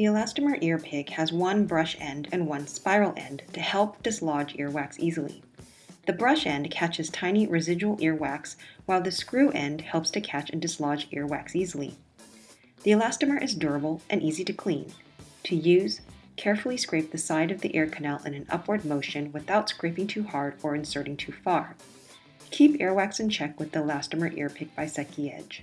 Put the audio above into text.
The elastomer ear pick has one brush end and one spiral end to help dislodge earwax easily. The brush end catches tiny residual earwax, while the screw end helps to catch and dislodge earwax easily. The elastomer is durable and easy to clean. To use, carefully scrape the side of the ear canal in an upward motion without scraping too hard or inserting too far. Keep earwax in check with the elastomer ear pick by Seki Edge.